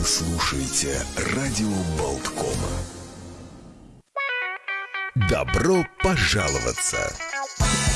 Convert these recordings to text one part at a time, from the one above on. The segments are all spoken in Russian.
Вы слушаете радио Болткома. Добро пожаловаться!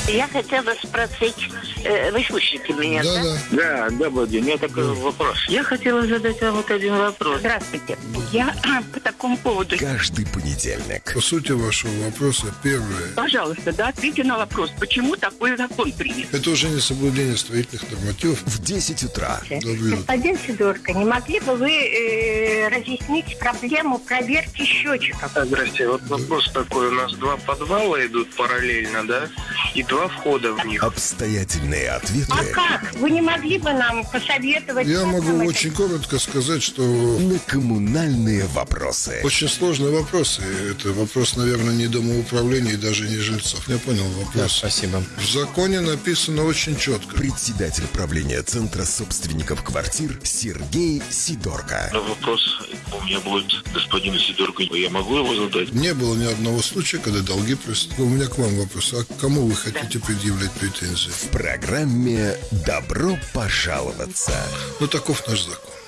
Я хотела спросить, э, вы слышите меня, да? Да, Да, добрый день. У меня такой вопрос. Я хотела задать вам вот один вопрос. Здравствуйте. Я по такому поводу. Каждый понедельник По сути вашего вопроса, первое, Пожалуйста, да, ответьте на вопрос, почему такой закон принят? это уже не соблюдение строительных нормативов. в 10 утра. Господин Сидорко, не могли бы вы э, разъяснить проблему проверки счетчиков? Здрасте, вот вопрос такой. У нас два подвала идут параллельно, да? И два входа в них. Обстоятельные ответы А как? Вы не могли бы нам посоветовать? Я могу это очень коротко сказать, что на коммунальные вопросы. очень сложные вопросы. Это вопрос, наверное, не домоуправления и даже не жильцов. Я понял вопрос. Спасибо. В законе написано очень четко. Председатель правления Центра собственников квартир Сергей Сидорко. Но вопрос у меня будет господину Сидорку. Я могу его задать? Не было ни одного случая, когда долги просто... У меня к вам вопрос. А к кому вы хотите предъявлять претензии? В программе «Добро пожаловаться». Ну, таков наш закон.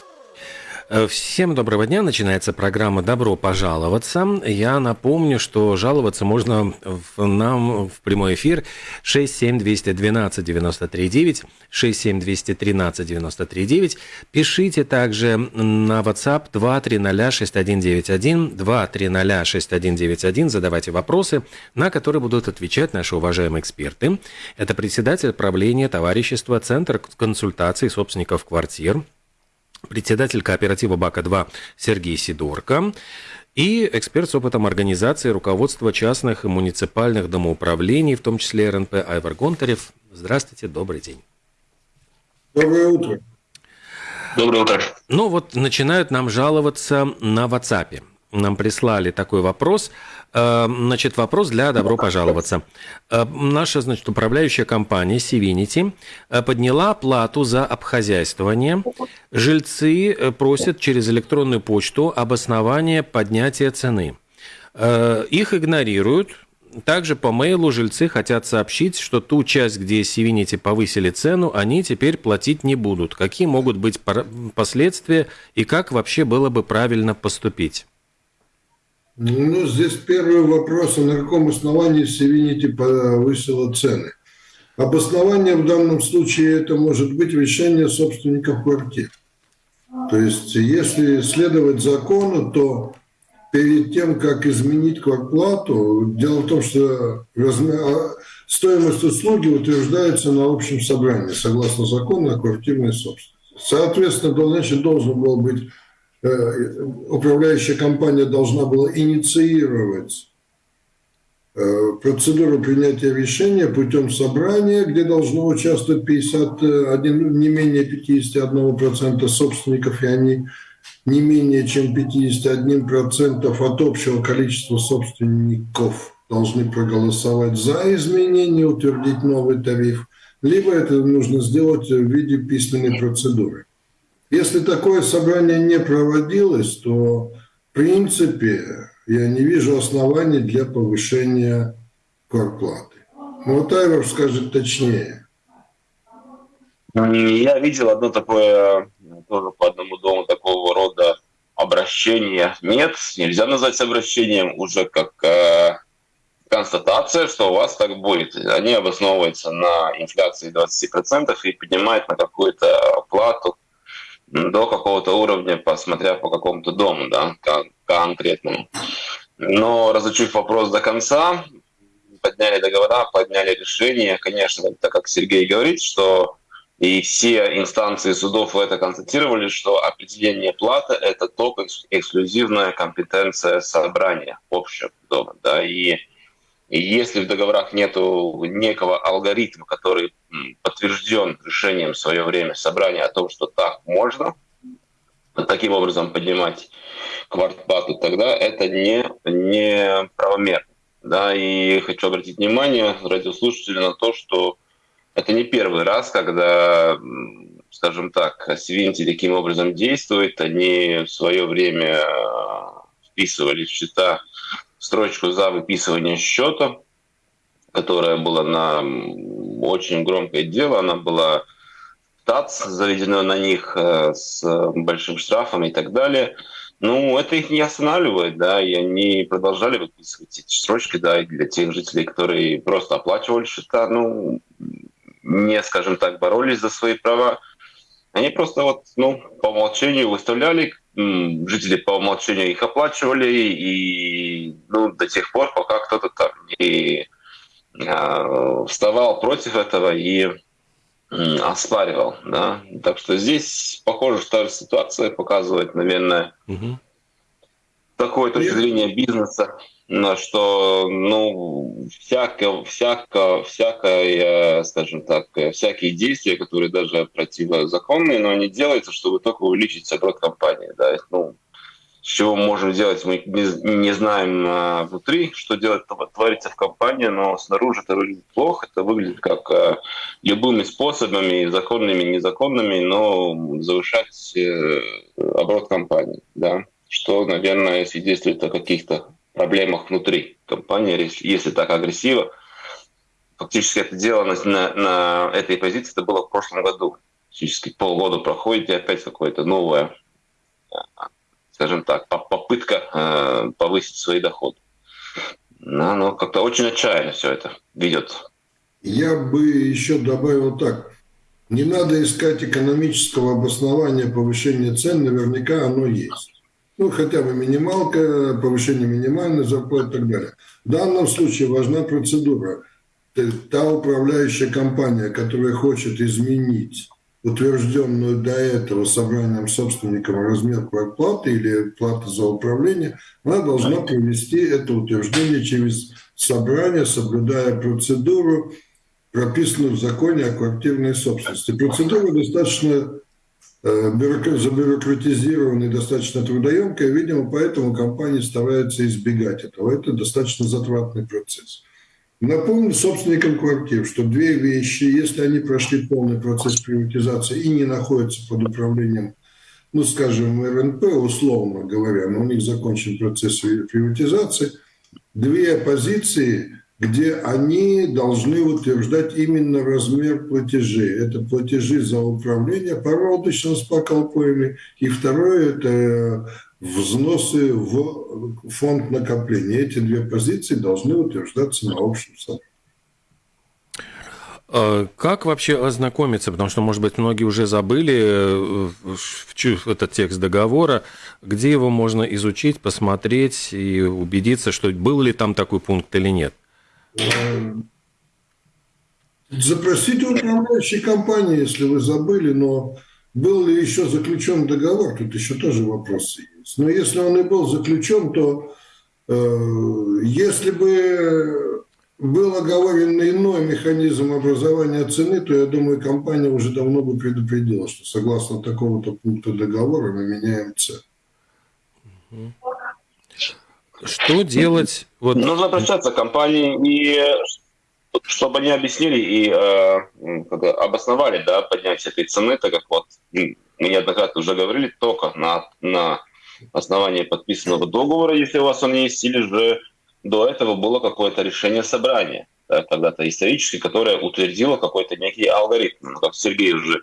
Э, Всем доброго дня. Начинается программа «Добро пожаловаться». Я напомню, что жаловаться можно в, нам в прямой эфир 67212 939, 67213 939. Пишите также на WhatsApp 2306191, 2306191. Задавайте вопросы, на которые будут отвечать наши уважаемые эксперты. Это председатель правления товарищества Центр консультаций собственников квартир, председатель кооператива БАКа-2 Сергей Сидорко и эксперт с опытом организации руководства частных и муниципальных домоуправлений, в том числе РНП Айвар Гонтарев. Здравствуйте, добрый день. Доброе утро. Доброе утро. Ну вот начинают нам жаловаться на WhatsApp. Нам прислали такой вопрос. Э, Значит, вопрос для «Добро пожаловаться». Э, Наша, значит, управляющая компания Сивинити подняла плату за обхозяйствование. Жильцы э, просят через электронную почту обоснование поднятия цены. Э, Их игнорируют. Также по мейлу жильцы хотят сообщить, что ту часть, где Сивинити повысили цену, они теперь платить не будут. Какие могут быть последствия и как вообще было бы правильно поступить? Ну, здесь первый вопрос, на каком основании Севинити повысила цены? Обоснование в данном случае это может быть решение собственников квартир. То есть, если следовать закону, то перед тем, как изменить квартплату, дело в том, что а, стоимость услуги утверждается на общем собрании, согласно закону о квартирной собственности. Соответственно, значит, должен был быть управляющая компания должна была инициировать э, процедуру принятия решения путем собрания, где должно участвовать 51, не менее 51% собственников, и они не менее чем 51% от общего количества собственников должны проголосовать за изменение, утвердить новый тариф, либо это нужно сделать в виде письменной процедуры. Если такое собрание не проводилось, то в принципе я не вижу оснований для повышения квартплаты. Ну, вот Айвар скажет точнее. Я видел одно такое, тоже по одному дому такого рода обращение. Нет, нельзя назвать обращением уже как э, констатация, что у вас так будет. Они обосновываются на инфляции 20% и поднимают на какую-то плату до какого-то уровня, посмотря по какому-то дому, да, кон- конкретному. Но разучив вопрос до конца, подняли договора, подняли решение. Конечно, так как Сергей говорит, что и все инстанции судов это констатировали, что определение платы – это только экс- эксклюзивная компетенция собрания общего дома. Да, и, и если в договорах нет некого алгоритма, который подтвержден решением в свое время собрания о том, что так можно, таким образом поднимать квартплату, тогда это не, не правомерно. Да, и хочу обратить внимание радиослушателей на то, что это не первый раз, когда, скажем так, Свинти таким образом действует. Они в свое время э, вписывали в счета строчку за выписывание счета, которая была на очень громкое дело. Она была ТАЦ, заведено на них э, с большим штрафом и так далее. Ну, это их не останавливает, да, и они продолжали выписывать эти срочки, да, и для тех жителей, которые просто оплачивали счета, ну, не, скажем так, боролись за свои права. Они просто вот, ну, по умолчанию выставляли, жители по умолчанию их оплачивали, и ну, до тех пор, пока кто-то там не э, вставал против этого и э, оспаривал. Да? Так что здесь, похоже, что та же ситуация показывает, наверное, угу. такое точки зрения бизнеса что ну всяко, всяко, всякое, скажем так, всякие действия, которые даже противозаконные, но они делаются, чтобы только увеличить оборот компании. Да? Ну, чего можем делать, мы не, не знаем а, внутри, что делать, творится в компании, но снаружи это выглядит плохо, это выглядит как а, любыми способами, законными, незаконными, но завышать э, оборот компании, да, что, наверное, свидетельствует о каких-то проблемах внутри компании, если так агрессиво. Фактически это дело на, на, на этой позиции это было в прошлом году. Фактически полгода проходит, и опять какое-то новое, скажем так, попытка э, повысить свои доходы. Но, но как-то очень отчаянно все это ведет. Я бы еще добавил так. Не надо искать экономического обоснования повышения цен, наверняка оно есть ну, хотя бы минималка, повышение минимальной зарплаты и так далее. В данном случае важна процедура. Та управляющая компания, которая хочет изменить утвержденную до этого собранием собственником размер квартплаты или платы за управление, она должна провести это утверждение через собрание, соблюдая процедуру, прописанную в законе о квартирной собственности. Процедура достаточно забюрократизированная, достаточно трудоемкая, видимо, поэтому компании стараются избегать этого. Это достаточно затратный процесс. Напомню собственникам квартир, что две вещи, если они прошли полный процесс приватизации и не находятся под управлением, ну, скажем, РНП, условно говоря, но у них закончен процесс приватизации, две позиции где они должны утверждать именно размер платежей. Это платежи за управление породочным спокалпоями. И второе – это взносы в фонд накопления. Эти две позиции должны утверждаться на общем собрании. А как вообще ознакомиться? Потому что, может быть, многие уже забыли э, этот текст договора. Где его можно изучить, посмотреть и убедиться, что был ли там такой пункт или нет? Запросите управляющей компании, если вы забыли, но был ли еще заключен договор, тут еще тоже вопросы есть. Но если он и был заключен, то э, если бы был оговорен иной механизм образования цены, то, я думаю, компания уже давно бы предупредила, что согласно такому-то пункту договора мы меняем цену. Что делать? Вот... Нужно обращаться к компании и чтобы они объяснили и э, обосновали да, поднятие этой цены, так как вот мы неоднократно уже говорили, только на, на основании подписанного договора, если у вас он есть, или же до этого было какое-то решение собрания, да, когда-то исторически, которое утвердило какой-то некий алгоритм. Ну, как Сергей уже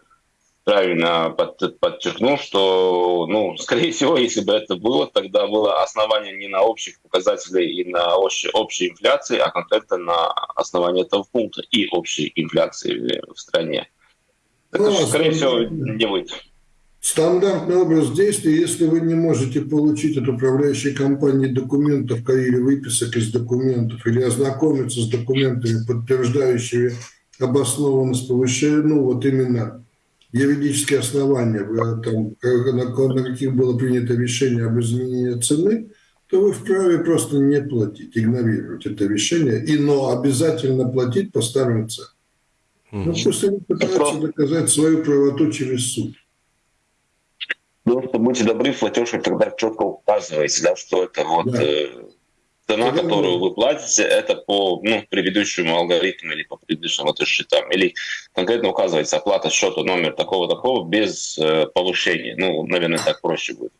правильно под, подчеркнул, что, ну, скорее всего, если бы это было, тогда было основание не на общих показателях и на общей, общей инфляции, а конкретно на основании этого пункта и общей инфляции в стране. Это, ну, скорее всего, не будет. Стандартный образ действия, если вы не можете получить от управляющей компании документов или выписок из документов, или ознакомиться с документами, подтверждающими обоснованность повышения, ну вот именно юридические основания, э, там, на, на каких было принято решение об изменении цены, то вы вправе просто не платить, игнорировать это решение, и, но обязательно платить по старым ценам. Mm-hmm. Ну, пусть они пытаются доказать свою правоту через суд. Ну, будьте добры, платеж тогда четко указываете, да, что это вот да. э, цена, которую вы платите, это по ну, предыдущему алгоритму или по предыдущим вот счетам. Или конкретно указывается оплата счета номер такого-такого без э, повышения. Ну, наверное, так проще будет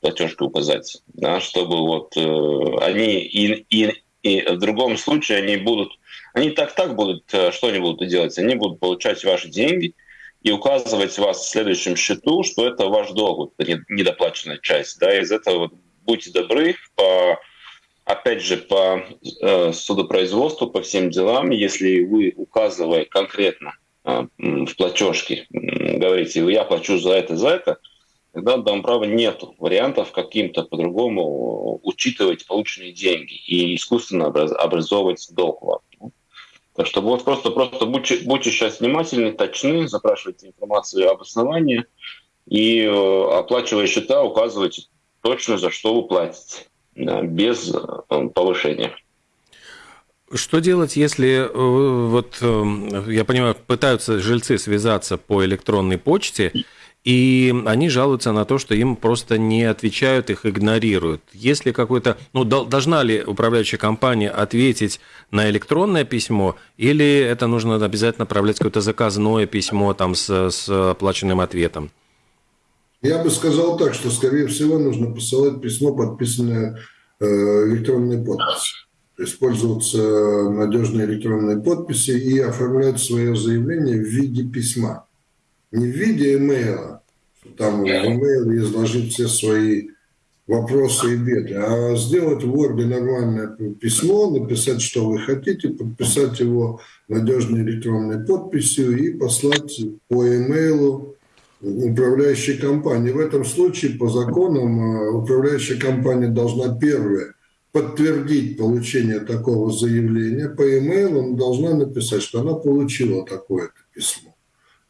платежку указать, да, чтобы вот э, они и, и, и в другом случае они будут, они так-так будут, э, что они будут делать? Они будут получать ваши деньги, и указывать вас в следующем счету, что это ваш долг, это недоплаченная часть. Да, из этого будьте добры, по, опять же, по э, судопроизводству, по всем делам, если вы, указывая конкретно э, в платежке, говорите, я плачу за это, за это, тогда дом права нету вариантов каким-то по-другому учитывать полученные деньги и искусственно образовывать долг вам. Так что вот просто, просто будьте, будьте сейчас внимательны, точны, запрашивайте информацию об основании и э, оплачивая счета, указывайте точно, за что вы платите, без э, повышения. Что делать, если, э, вот, я понимаю, пытаются жильцы связаться по электронной почте, и они жалуются на то, что им просто не отвечают, их игнорируют. Есть какой-то, ну, должна ли управляющая компания ответить на электронное письмо, или это нужно обязательно отправлять какое-то заказное письмо там с, с оплаченным ответом? Я бы сказал так, что, скорее всего, нужно посылать письмо, подписанное э, электронной подписью. Использоваться надежной электронной подписи и оформлять свое заявление в виде письма не в виде имейла, там в имейл изложить все свои вопросы и беды, а сделать в Word нормальное письмо, написать, что вы хотите, подписать его надежной электронной подписью и послать по имейлу управляющей компании. В этом случае по законам э, управляющая компания должна первое подтвердить получение такого заявления по имейлу, она должна написать, что она получила такое-то письмо.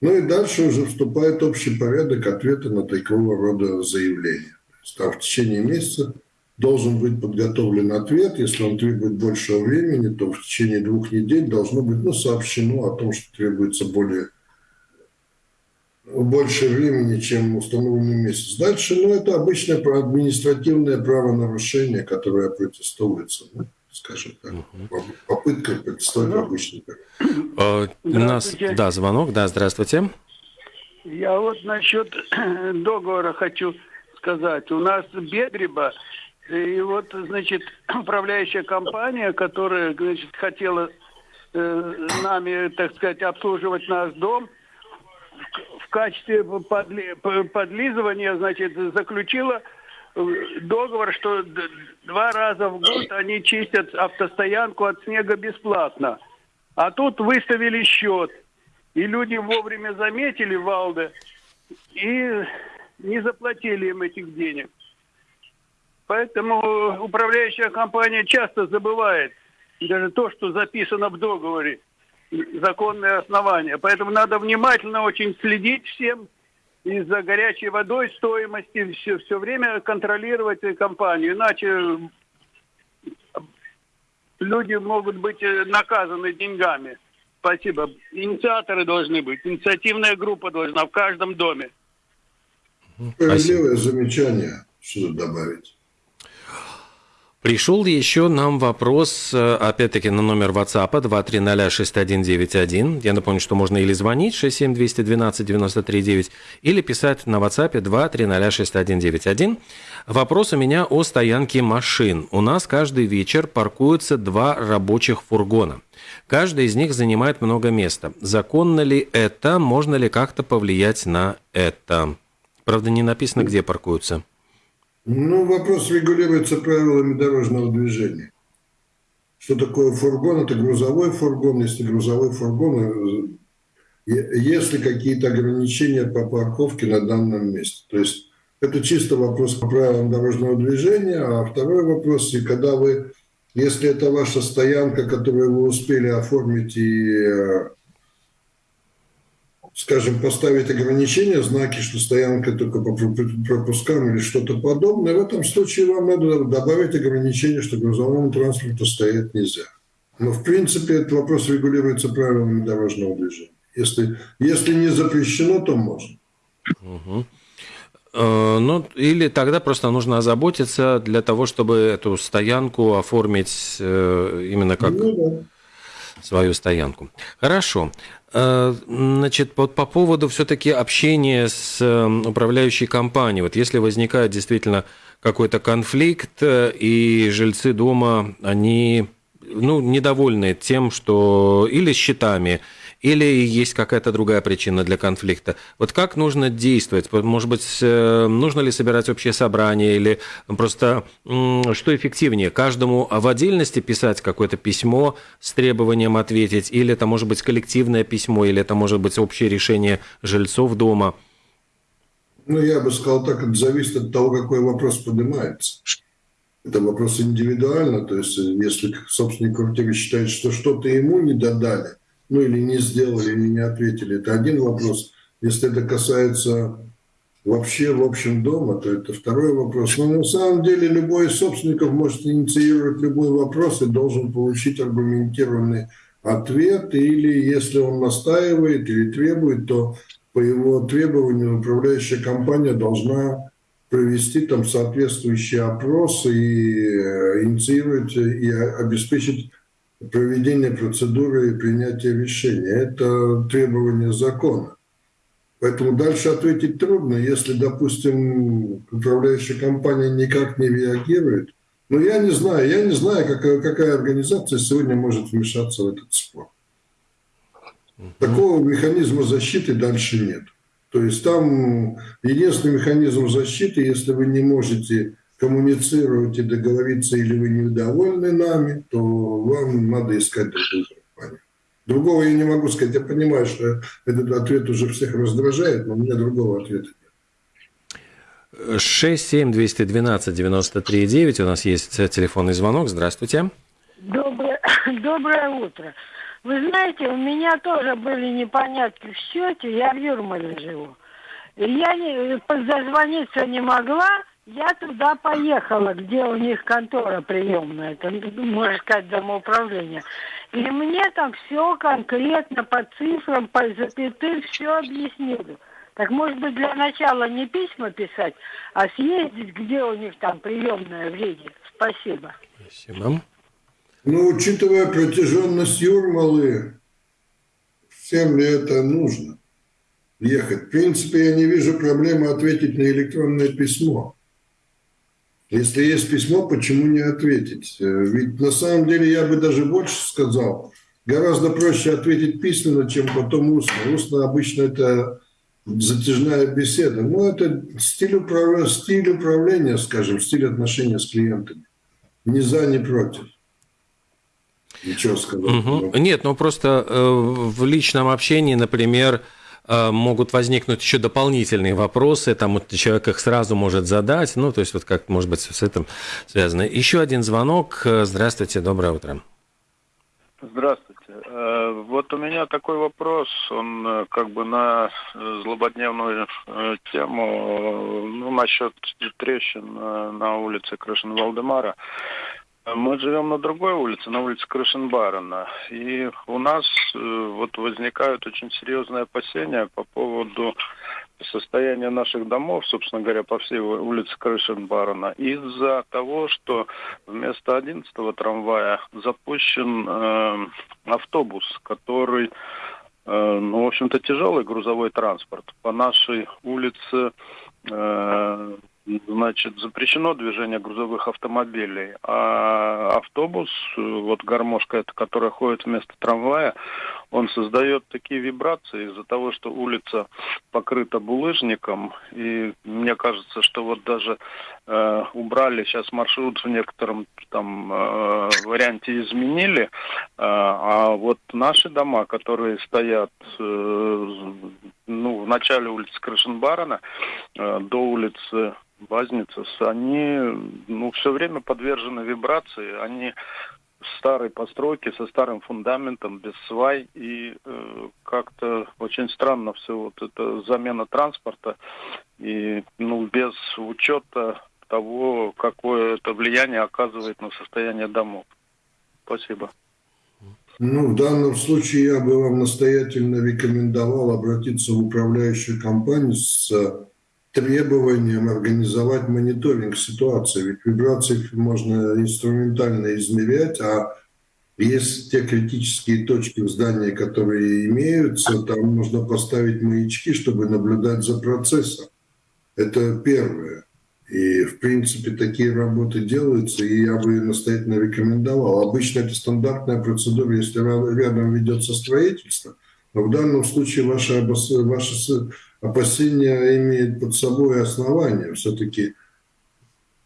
Ну и дальше уже вступает общий порядок ответа на такого рода заявления. Там в течение месяца должен быть подготовлен ответ. Если он требует большего времени, то в течение двух недель должно быть ну, сообщено о том, что требуется более больше времени, чем установленный месяц. Дальше, ну, это обычное административное правонарушение, которое протестуется. Ну, скажем так, попытка представить обычный а, У нас, да, звонок, да, здравствуйте. Я вот насчет договора хочу сказать. У нас Бедриба, и вот, значит, управляющая компания, которая, значит, хотела э, нами, так сказать, обслуживать наш дом, в, качестве подли, подлизывания, значит, заключила договор, что два раза в год они чистят автостоянку от снега бесплатно. А тут выставили счет. И люди вовремя заметили Валда и не заплатили им этих денег. Поэтому управляющая компания часто забывает даже то, что записано в договоре, законные основания. Поэтому надо внимательно очень следить всем из-за горячей водой стоимости все, все время контролировать компанию. Иначе люди могут быть э, наказаны деньгами. Спасибо. Инициаторы должны быть. Инициативная группа должна в каждом доме. Справедливое замечание. Что добавить? Пришел еще нам вопрос, э, опять-таки, на номер WhatsApp 2306191. Я напомню, что можно или звонить 67212-93-9, или писать на WhatsApp 2306191. Вопрос у меня о стоянке машин. У нас каждый вечер паркуются два рабочих фургона. Каждый из них занимает много места. Законно ли это? Можно ли как-то повлиять на это? Правда, не написано, где паркуются. Ну, вопрос регулируется правилами дорожного движения. Что такое фургон? Это грузовой фургон. Если грузовой фургон, э, если какие-то ограничения по парковке на данном месте. То есть это чисто вопрос по правилам дорожного движения. А второй вопрос, и когда вы, если это ваша стоянка, которую вы успели оформить и э, скажем, поставить ограничения, знаки, что стоянка только по пропускам или что-то подобное, в этом случае вам надо добавить ограничение, что грузовому транспорту стоять нельзя. Но, в принципе, этот вопрос регулируется правилами дорожного движения. Если, если не запрещено, то можно. Угу. Ну, или тогда просто нужно озаботиться для того, чтобы эту стоянку оформить э, именно как ну, да. свою стоянку. Хорошо. Э, значит, вот по поводу все-таки общения с э, управляющей компанией, вот если возникает действительно какой-то конфликт, э, и жильцы дома, они ну, недовольны тем, что или счетами, или есть какая-то другая причина для конфликта. Вот как нужно действовать? Может быть, э, нужно ли собирать общее собрание или просто что эффективнее? Каждому в отдельности писать какое-то письмо с требованием ответить, или это может быть коллективное письмо, или это может быть общее решение жильцов дома? Ну, я бы сказал так, это зависит от того, какой вопрос поднимается. Это вопрос индивидуально, то есть если собственник квартиры считает, что что-то ему не додали, ну или не сделали, или не ответили, это один вопрос. Если это касается вообще в общем дома, то это второй вопрос. Но на самом деле любой из собственников может инициировать любой вопрос и должен получить аргументированный ответ, или если он настаивает или требует, то по его требованию управляющая компания должна провести там соответствующий опрос и э, инициировать и обеспечить проведение процедуры и принятие решения. Это требование закона. Поэтому дальше ответить трудно. Если, допустим, управляющая компания никак не реагирует, ну, я не знаю, я не знаю, какая, какая организация сегодня может вмешаться в этот спор. Такого механизма защиты дальше нет. То есть там единственный механизм защиты, если вы не можете коммуницировать и договориться, или вы недовольны нами, то вам надо искать другую компанию. Другого я не могу сказать. Я понимаю, что этот ответ уже всех раздражает, но у меня другого ответа нет. 67212-93-9. У нас есть телефонный звонок. Здравствуйте. Доброе, доброе утро. Вы знаете, у меня тоже были непонятки в счете. Я в Юрмале живу. Я не, зазвониться не могла. Я туда поехала, где у них контора приемная, это, можно сказать, домоуправление. И мне там все конкретно по цифрам, по запятым все объяснили. Так может быть для начала не письма писать, а съездить, где у них там приемная в Риге. Спасибо. Спасибо. Ну, учитывая протяженность Юрмалы, всем ли это нужно ехать? В принципе, я не вижу проблемы ответить на электронное письмо. Если есть письмо, почему не ответить? Э, ведь на самом деле я бы даже больше сказал, гораздо проще ответить письменно, чем потом устно. Устно обычно это затяжная беседа. Ну, это стиль, управ... стиль управления, скажем, стиль отношения с клиентами. Ни за, ни против. Ничего сказать. Угу. Нет, ну просто э, в личном общении, например, э, могут возникнуть еще дополнительные вопросы, там человек их сразу может задать, ну, то есть вот как, может быть, с этим связано. Еще один звонок. Здравствуйте, доброе утро. Здравствуйте. Э, вот у меня такой вопрос, он э, как бы на злободневную э, тему, ну, насчет трещин на улице Крышин-Валдемара. Мы живем на другой улице, на улице Крышенбарена, и у нас э, вот возникают очень серьезные опасения по поводу состояния наших домов, собственно говоря, по всей улице Крышенбарена, из-за того, что вместо 11-го трамвая запущен э, автобус, который, э, ну, в общем-то, тяжелый грузовой транспорт. По нашей улице э, значит, запрещено движение грузовых автомобилей, а автобус, вот гармошка эта, которая ходит вместо трамвая, он создает такие вибрации из-за того, что улица покрыта булыжником, и мне кажется, что вот даже э, убрали сейчас маршрут в некотором там э, варианте изменили, э, а вот наши дома, которые стоят э, ну, в начале улицы Крышенбарана э, до улицы Базницес, они ну, все время подвержены вибрации, они старой постройки со старым фундаментом, без свай, и э, как-то очень странно все вот это замена транспорта, и ну, без учета того, какое это влияние оказывает на состояние домов. Спасибо. Ну, в данном случае я бы вам настоятельно рекомендовал обратиться в управляющую компанию с требованием организовать мониторинг ситуации. Ведь вибрации можно инструментально измерять, а есть те критические точки в здании, которые имеются, там нужно поставить маячки, чтобы наблюдать за процессом. Это первое. И, в принципе, такие работы делаются, и я бы настоятельно рекомендовал. Обычно это стандартная процедура, если рядом ведется строительство, Но в данном случае ваши, ваши опасения имеют под собой основания. Все-таки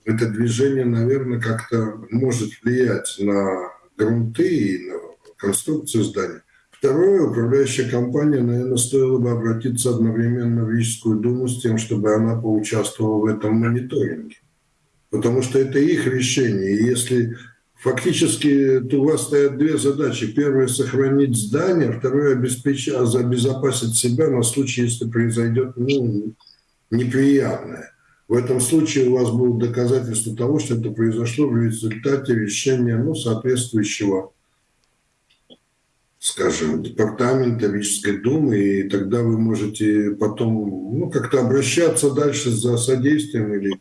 это движение, наверное, как-то может влиять на грунты и на конструкцию здания. Второе, управляющая компания, наверное, стоило бы обратиться одновременно в Рижскую думу с тем, чтобы она поучаствовала в этом мониторинге. Потому что это их решение. И если фактически у вас стоят две задачи. Первое – сохранить здание, второе – обеспечить, обезопасить себя на случай, если произойдет ну, неприятное. В этом случае у вас будут доказательства того, что это произошло в результате решения ну, соответствующего скажем, департамента Рижской думы, и тогда вы можете потом ну, как-то обращаться дальше за содействием или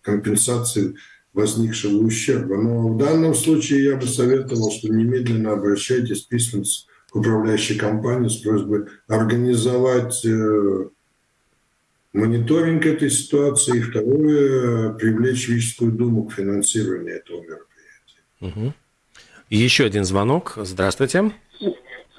компенсацией возникшего ущерба. Но в данном случае я бы советовал, что немедленно обращайтесь письменно к управляющей компании с просьбой организовать э, мониторинг этой ситуации, и второе, привлечь Рижскую думу к финансированию этого мероприятия. Угу. Еще один звонок. Здравствуйте.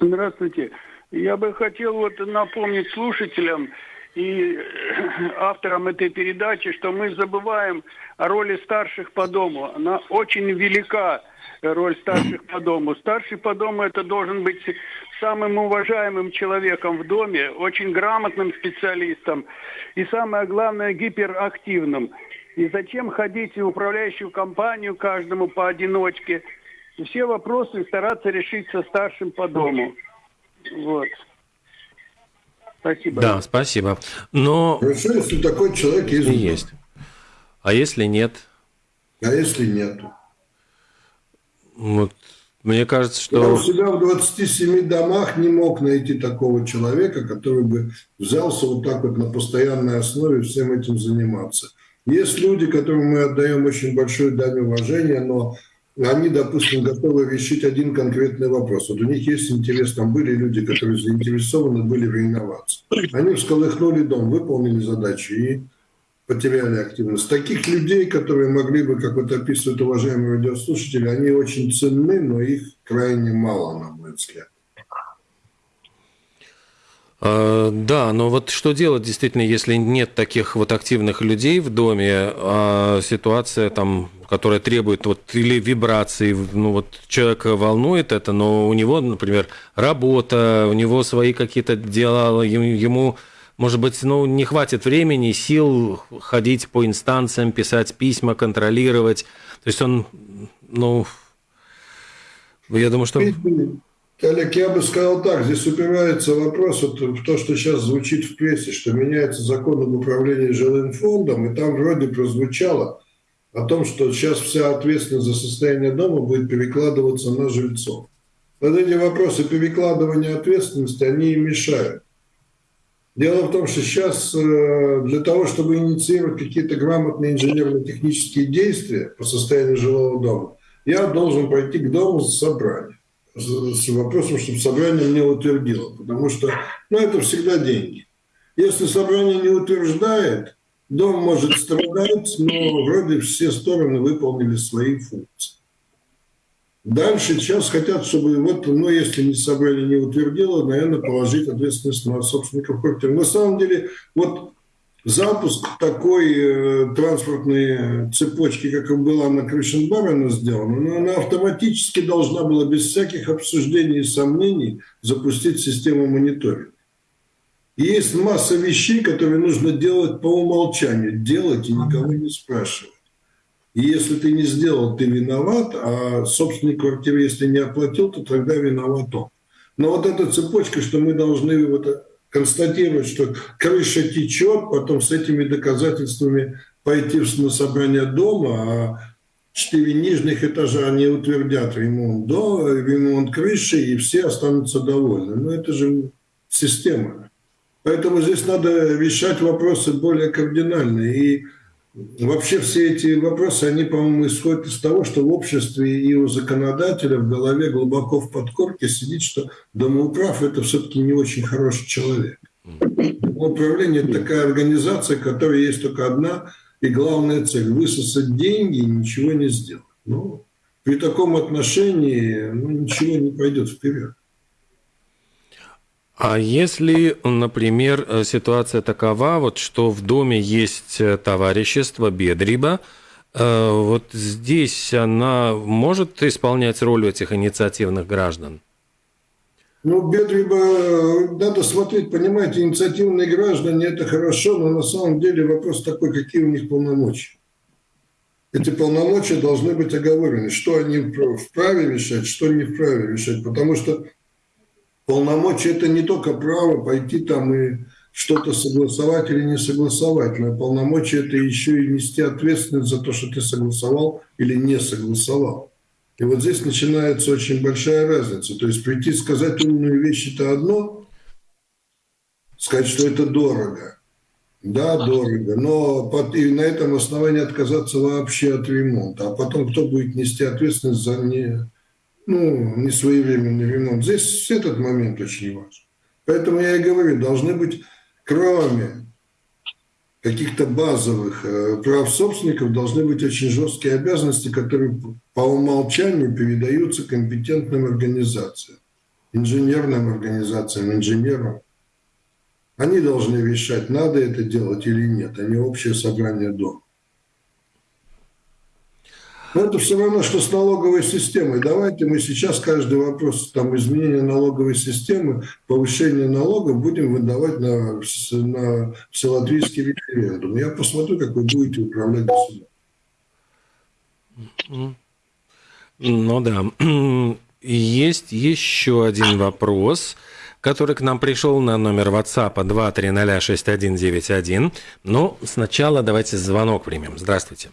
Здравствуйте. Я бы хотел вот напомнить слушателям и авторам этой передачи, что мы забываем о роли старших по дому. Она очень велика, роль старших по дому. Старший по дому это должен быть самым уважаемым человеком в доме, очень грамотным специалистом и самое главное гиперактивным. И зачем ходить в управляющую компанию каждому поодиночке – и все вопросы стараться решить со старшим по дому. Вот. Спасибо. Да, спасибо. Но... Хорошо, если такой человек есть. Есть. А если нет? А если нет? Вот. Мне кажется, что... Я у себя в 27 домах не мог найти такого человека, который бы взялся вот так вот на постоянной основе всем этим заниматься. Есть люди, которым мы отдаем очень большую дань уважения, но они, допустим, готовы решить один конкретный вопрос. Вот у них есть интерес, там были люди, которые заинтересованы были в реновации. Они всколыхнули дом, выполнили задачу и потеряли активность. Таких людей, которые могли бы, как вот описывают уважаемые радиослушатели, они очень ценны, но их крайне мало, на мой взгляд. А, да, но вот что делать действительно, если нет таких вот активных людей в доме, а ситуация там которая требует вот или вибрации, ну вот человека волнует это, но у него, например, работа, у него свои какие-то дела, ему, может быть, ну, не хватит времени, сил ходить по инстанциям, писать письма, контролировать. То есть он, ну, я думаю, что... Олег, я бы сказал так, здесь упирается вопрос вот в то, что сейчас звучит в прессе, что меняется закон об управлении жилым фондом, и там вроде прозвучало, о том, что сейчас вся ответственность за состояние дома будет перекладываться на жильцов. Вот эти вопросы перекладывания ответственности, они мешают. Дело в том, что сейчас э, для того, чтобы инициировать какие-то грамотные инженерно-технические действия по состоянию жилого дома, я должен пойти к дому с собранием. С вопросом, чтобы собрание мне утвердило. Потому что ну, это всегда деньги. Если собрание не утверждает, Дом может страдать, но вроде все стороны выполнили свои функции. Дальше сейчас хотят, чтобы вот, ну, если не собрали, не утвердило, наверное, положить ответственность на собственников квартир. На самом деле, вот запуск такой э, транспортной цепочки, как была на Крышенбарена сделана, но она автоматически должна была без всяких обсуждений и сомнений запустить систему мониторинга. Есть масса вещей, которые нужно делать по умолчанию. Делать и никого не спрашивать. И если ты не сделал, ты виноват, а собственник квартиры, если не оплатил, то тогда виноват он. Но вот эта цепочка, что мы должны вот констатировать, что крыша течет, потом с этими доказательствами пойти на собрание дома, а четыре нижних этажа они утвердят ремонт, до, ремонт крыши, и все останутся довольны. Но это же система. Поэтому здесь надо решать вопросы более кардинальные. И вообще все эти вопросы, они, по-моему, исходят из того, что в обществе и у законодателя в голове глубоко в подкорке сидит, что домоуправ – это все-таки не очень хороший человек. Управление – это такая организация, которая есть только одна и главная цель – высосать деньги и ничего не сделать. Ну, при таком отношении ну, ничего не пойдет вперед. А если, например, э, ситуация такова, вот, что в доме есть э, товарищество Бедриба, э, вот здесь она может исполнять роль этих инициативных граждан? Ну, Бедриба, надо смотреть, понимаете, инициативные граждане – это хорошо, но на самом деле вопрос такой, какие у них полномочия. Эти полномочия должны быть оговорены, что они вправе решать, что не вправе решать, потому что полномочия – это не только право пойти там и что-то согласовать или не согласовать, но полномочия – это еще и нести ответственность за то, что ты согласовал или не согласовал. И вот здесь начинается очень большая разница. То есть прийти сказать умную вещь – это одно, сказать, что это дорого. Да, дорого, но под, и на этом основании отказаться вообще от ремонта. А потом кто будет нести ответственность за не, ну, не своевременный ремонт. Здесь этот момент очень важен. Поэтому я и говорю, должны быть, кроме каких-то базовых э, прав собственников, должны быть очень жесткие обязанности, которые по умолчанию передаются компетентным организациям, инженерным организациям, инженерам. Они должны решать, надо это делать или нет, а не общее собрание дома. Но это все равно, что с налоговой системой. Давайте мы сейчас каждый вопрос там, изменения налоговой системы, повышения налогов будем выдавать на, на вселатвийский референдум. Я посмотрю, как вы будете управлять государством. Ну да. Есть еще один вопрос который к нам пришел на номер WhatsApp 2306191. Но сначала давайте звонок примем. Здравствуйте.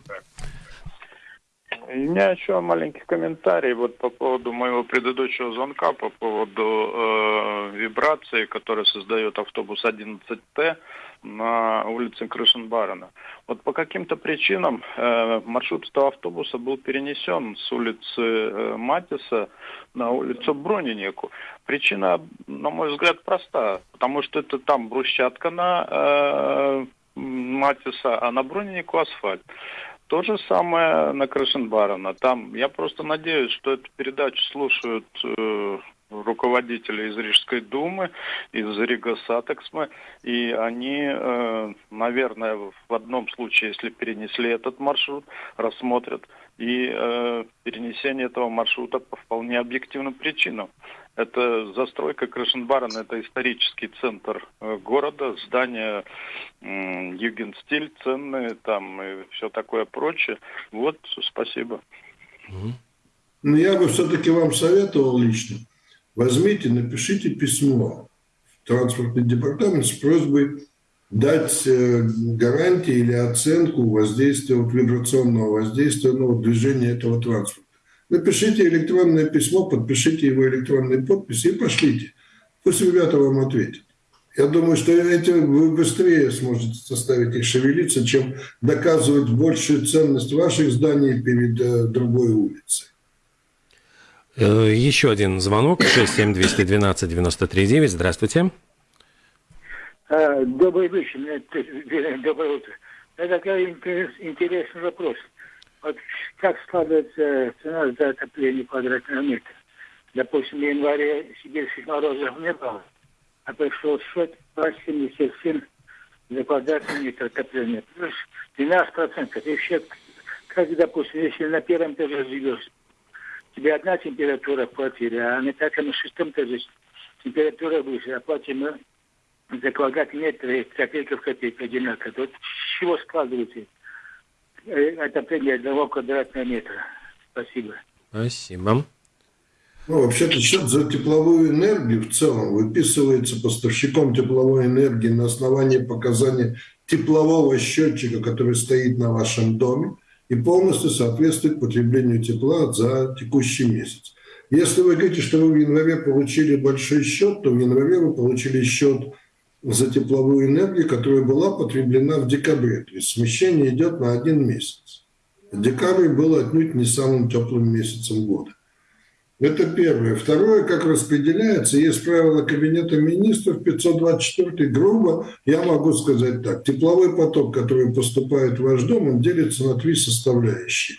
У меня еще маленький комментарий вот по поводу моего предыдущего звонка, по поводу э, вибрации, которую создает автобус 11Т на улице Крышенбарена. Вот по каким-то причинам э, маршрут этого автобуса был перенесен с улицы э, Матиса на улицу Бронинеку. Причина, на мой взгляд, проста, потому что это там брусчатка на э, Матиса, а на Бронинеку асфальт. То же самое на Крышенбарена. Там я просто надеюсь, что эту передачу слушают э, руководители из Рижской думы, из Рига Сатексмы, и они, э, наверное, в одном случае, если перенесли этот маршрут, рассмотрят и э, перенесение этого маршрута по вполне объективным причинам. Это застройка Крышенбарен, это исторический центр э, города, здания Югенстиль ценные там и все такое прочее. Вот, спасибо. Ну, я бы все-таки вам советовал лично. Возьмите, напишите письмо в транспортный департамент с просьбой дать э, гарантии или оценку воздействия, вот, вибрационного воздействия ну, движения этого транспорта. Напишите электронное письмо, подпишите его электронной подписью и пошлите. Пусть ребята вам ответят. Я думаю, что эти, вы быстрее сможете заставить их шевелиться, чем доказывать большую ценность ваших зданий перед э, другой улицей. Э, еще один звонок. 67212-93-9. Здравствуйте. Э, добрый вечер. Доброе утро. Это такой интересный вопрос. Вот как складывается цена за отопление квадратного метра? Допустим, в январе сибирских морозов не было, а пришел счет по 77 за квадратный метр отопления. Плюс 12%. И еще, как, допустим, если на первом этаже живешь, тебе одна температура в квартире, а на пятом и шестом этаже температура выше, а за квадратный метр копейка в копейку одинаково. Вот с чего складывается Э, отопление одного квадратного метра. Спасибо. Спасибо. Ну, вообще-то счет за тепловую энергию в целом выписывается поставщиком тепловой энергии на основании показаний теплового счетчика, который стоит на вашем доме и полностью соответствует потреблению тепла за текущий месяц. Если вы говорите, что вы в январе получили большой счет, то в январе вы получили счет за тепловую энергию, которая была потреблена в декабре. То есть смещение идет на один месяц. Декабрь был отнюдь не самым теплым месяцем года. Это первое. Второе, как распределяется, есть правило Кабинета министров 524 грубо, я могу сказать так. Тепловой поток, который поступает в ваш дом, он делится на три составляющие.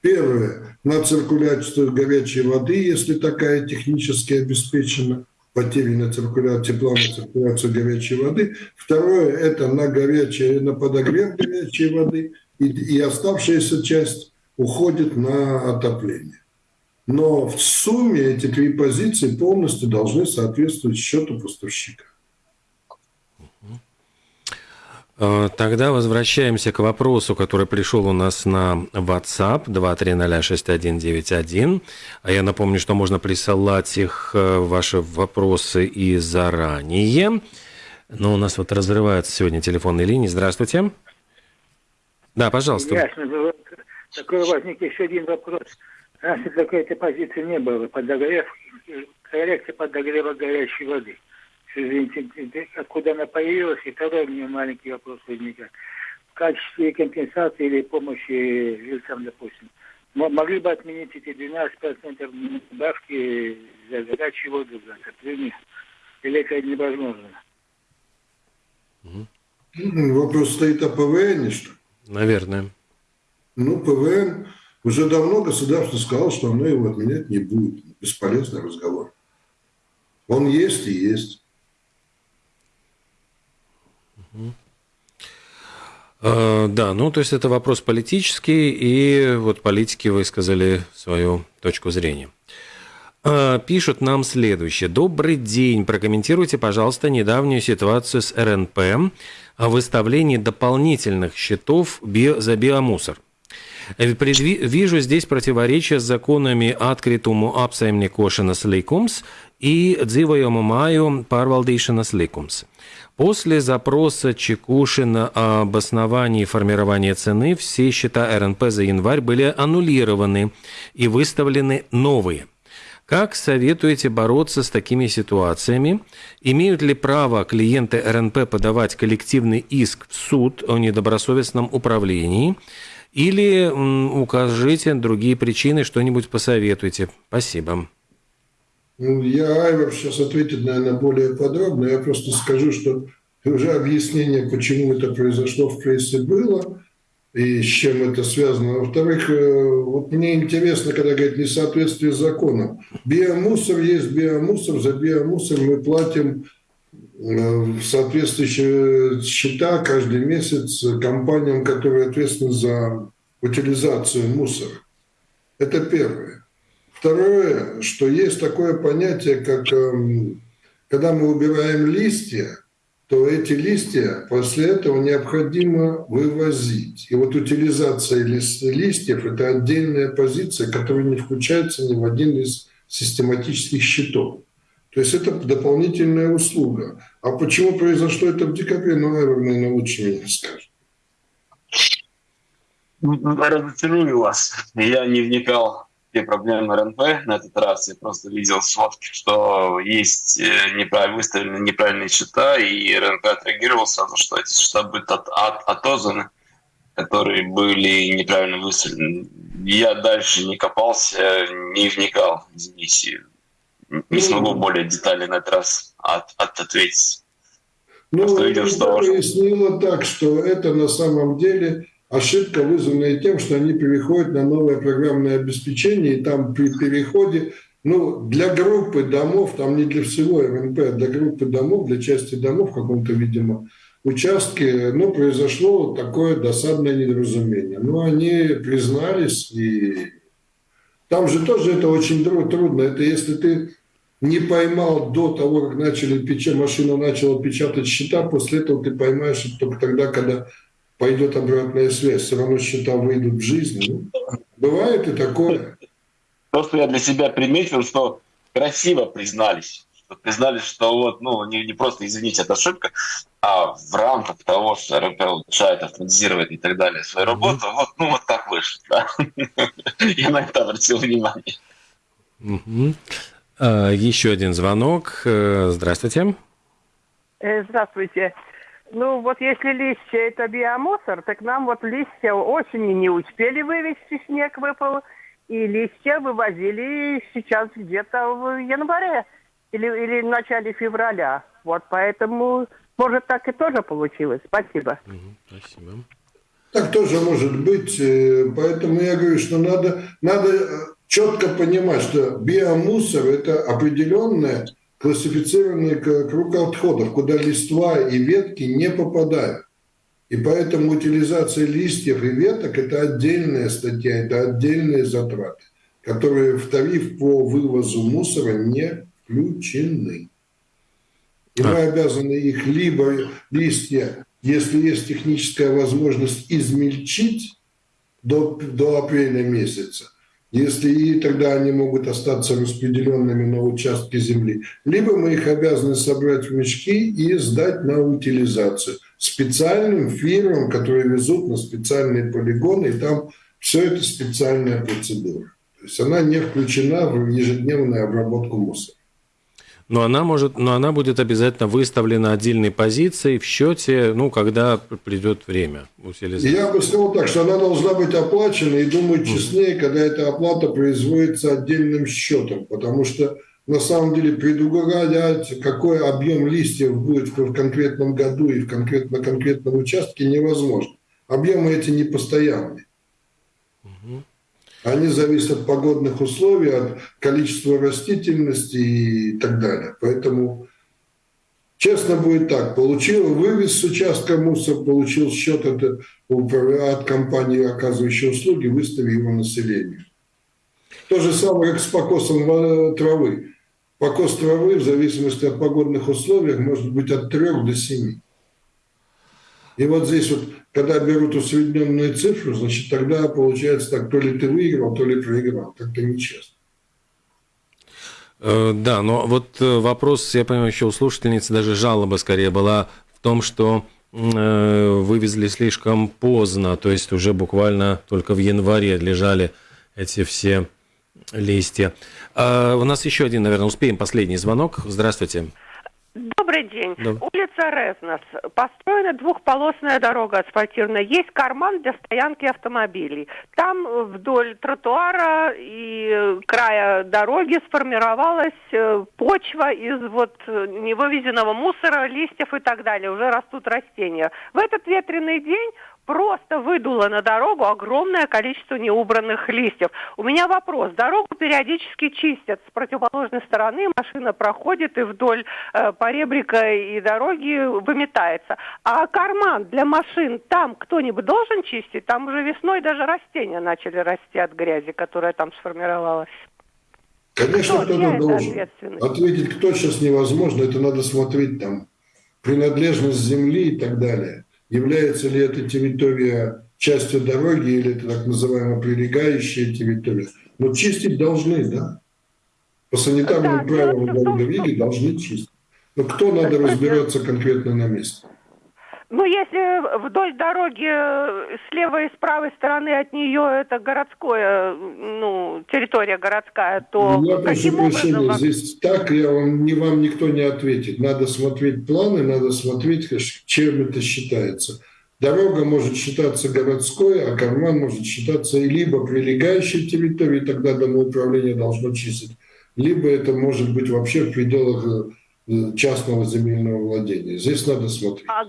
Первое – на циркуляцию горячей воды, если такая технически обеспечена – потери на циркуляцию тепла, на циркуляцию горячей воды. Второе – это на, горячее, на подогрев горячей воды. И, и оставшаяся часть уходит на отопление. Но в сумме эти три позиции полностью должны соответствовать счету поставщика. Э, тогда возвращаемся к вопросу, который пришел у нас на WhatsApp 2306191. А я напомню, что можно присылать их, э, ваши вопросы и заранее. Но у нас вот разрываются сегодня телефонные линии. Здравствуйте. Да, пожалуйста. Ясно. Такой возник еще один вопрос. Раньше такой-то позиции не было. Подогрев, коррекция подогрева горячей воды. Извините, откуда она появилась, и тогда у меня маленький вопрос возникает. В качестве компенсации или помощи лицам, допустим, могли бы отменить эти 12% добавки за горячую воду, за отопление? Или это невозможно? Вопрос стоит о ПВН, что Наверное. Ну, ПВН уже давно государство сказало, что оно его отменять не будет. Бесполезный разговор. Он есть и есть. Uh, да, ну то есть это вопрос политический, и вот политики высказали свою точку зрения. Uh, пишут нам следующее. Добрый день. Прокомментируйте, пожалуйста, недавнюю ситуацию с РНП о выставлении дополнительных счетов за биомусор. Вижу здесь противоречие с законами открытому apsaimniekošanas likums и dzīvojumu māju pārvaldīšanas likums. После запроса Чекушина об основании формирования цены все счета РНП за январь были аннулированы и выставлены новые – как советуете бороться с такими ситуациями? Имеют ли право клиенты РНП подавать коллективный иск в суд о недобросовестном управлении? Или укажите другие причины, что-нибудь посоветуйте. Спасибо. Ну, я, Айвар, сейчас ответит, наверное, более подробно. Я просто скажу, что уже объяснение, почему это произошло в прессе, было и с чем это связано. Во-вторых, э, вот мне интересно, когда говорят несоответствие с законом. Биомусор есть биомусор, за биомусор мы платим э, соответствующие счета каждый месяц компаниям, которые ответственны за утилизацию мусора. Это первое. Второе, что есть такое понятие, как эм, когда мы убираем листья, то эти листья после этого необходимо вывозить. И вот утилизация листьев – это отдельная позиция, которая не включается ни в один из систематических счетов. То есть это дополнительная услуга. А почему произошло это в декабре, ну, наверное, лучше меня скажет. Разочарую вас. Я не вникал все проблемы РНП на этот раз. Я просто видел сводки, что есть э, неправильно выставлены неправильные счета, и РНП отреагировал сразу, что эти счета будут от, от, отозваны, которые были неправильно выставлены. Я дальше не копался, не вникал, извините. Не ну, смогу более детально на этот раз от, от ответить. Ну, Просто видел, что... пояснила так, что это на самом деле ошибка, вызванная тем, что они переходят на новое программное обеспечение, и там при переходе, ну, для группы домов, там не для всего РНП, а для группы домов, для части домов в каком-то, видимо, участке, ну, произошло вот такое досадное недоразумение. Ну, они признались, и там же тоже это очень трудно. Это если ты не поймал до того, как начали печатать, машина начала печатать счета, после этого ты поймаешь только тогда, когда пойдет обратная связь, все равно счета выйдут в жизнь. Ну, бывает и такое. То, что я для себя приметил, что красиво признались. Что признались, что вот, ну, не, не просто, извините, это ошибка, а в рамках того, что РП улучшает, автоматизирует и так далее свою работу, mm-hmm. вот, ну, вот так вышло. Да? я на это обратил внимание. Mm-hmm. Uh, еще один звонок. Э, здравствуйте. Э, здравствуйте. Ну, вот если листья это биомусор, так нам вот листья осенью не успели вывести, снег выпал, и листья вывозили сейчас где-то в январе или, или в начале февраля. Вот поэтому, может, так и тоже получилось. Спасибо. спасибо. Так тоже может быть. Э, поэтому я говорю, что надо, надо четко понимать, что биомусор – это определенная классифицированный круг отходов, куда листва и ветки не попадают. И поэтому утилизация листьев и веток – это отдельная статья, это отдельные затраты, которые в тариф по вывозу мусора не включены. И мы обязаны их либо листья, если есть техническая возможность, измельчить до, до апреля месяца, если и тогда они могут остаться распределенными на участке земли, либо мы их обязаны собрать в мешки и сдать на утилизацию специальным фирмам, которые везут на специальные полигоны, и там все это специальная процедура. То есть она не включена в ежедневную обработку мусора. Но она может, но она будет обязательно выставлена отдельной позицией в счете, ну, когда придет время. Я бы сказал так, что она должна быть оплачена, и думаю, честнее, когда эта оплата производится отдельным счетом, потому что на самом деле предугадать, какой объем листьев будет в конкретном году и в конкрет, на конкретном участке, невозможно. Объемы эти не постоянные. Они зависят от погодных условий, от количества растительности и так далее. Поэтому честно будет так. Получил, вывез с участка мусор, получил счет от, от компании, оказывающей услуги, выстави его населению. То же самое, как с покосом травы. Покос травы в зависимости от погодных условий может быть от 3 до 7. И вот здесь вот, когда берут усредненную цифру, значит, тогда получается так, то ли ты выиграл, то ли проиграл. Так-то нечестно. Э, да, но вот э, вопрос, я понимаю, еще у слушательницы даже жалоба скорее была в том, что э, вывезли слишком поздно, то есть уже буквально только в январе лежали эти все листья. А у нас еще один, наверное, успеем последний звонок. Здравствуйте. Добрый день. Да. Улица Резнос. Построена двухполосная дорога асфальтированная. Есть карман для стоянки автомобилей. Там вдоль тротуара и края дороги сформировалась э, почва из вот невывезенного мусора, листьев и так далее. Уже растут растения. В этот ветреный день просто выдуло на дорогу огромное количество неубранных листьев. У меня вопрос. Дорогу периодически чистят с противоположной стороны, машина проходит и вдоль э, поребрика и дороги выметается. А карман для машин там кто-нибудь должен чистить? Там уже весной даже растения начали расти от грязи, которая там сформировалась. Конечно, кто-то должен. Ответить, кто сейчас невозможно, это надо смотреть там принадлежность земли и так далее является ли эта территория частью дороги или это так называемая прилегающая территория. Но чистить должны, да? По санитарным да, правилам дороговики должны чистить. Но кто надо разбираться конкретно на месте? Ну, если вдоль дороги э, с левой и с правой стороны от нее это городское, ну, территория городская, то Я прошу прощения, образом... здесь так я вам, не вам никто не ответит. Надо смотреть планы, надо смотреть, чем это считается. Дорога может считаться городской, а карман может считаться либо прилегающей территорией, тогда домоуправление должно чистить, либо это может быть вообще в пределах э, частного земельного владения. Здесь надо смотреть. А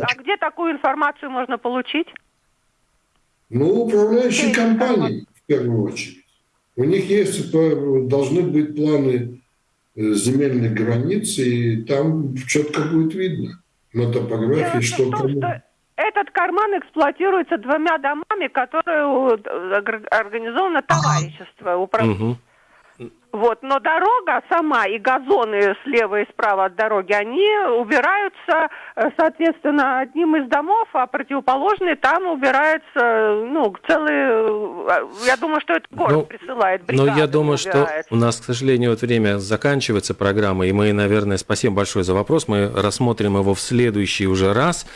а где такую информацию можно получить? Ну, управляющие компании, в первую очередь. У них есть, должны быть планы э, земельных границ, и там четко будет видно на топографии, Дело что. Что этот карман эксплуатируется двумя домами, которые организовано товарищество. Управ... Угу. Вот, но дорога сама и газоны слева и справа от дороги, они убираются, э, соответственно, одним из домов, а противоположный там убирается, ну, целый, э, я думаю, что это город ну, присылает, Но я думаю, что у нас, к сожалению, вот время заканчивается программа, и мы, наверное, спасибо большое за вопрос, мы рассмотрим его в следующий уже раз.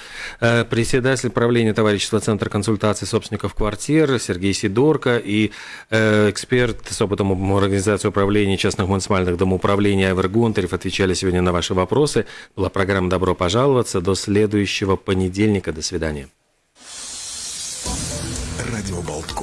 Э, председатель правления товарищества Центра консультации собственников квартир Сергей Сидорко и эксперт с опытом организации управления управления частных муниципальных домоуправлений Айвер Гунтарев отвечали сегодня на ваши вопросы. Была программа «Добро пожаловаться». До следующего понедельника. До свидания. Радио Болткома.